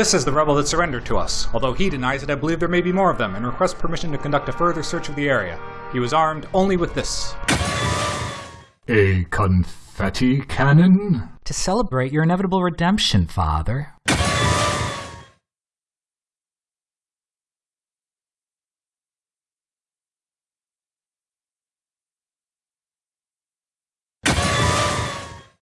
This is the rebel that surrendered to us. Although he denies it, I believe there may be more of them and requests permission to conduct a further search of the area. He was armed only with this. A confetti cannon? To celebrate your inevitable redemption, Father.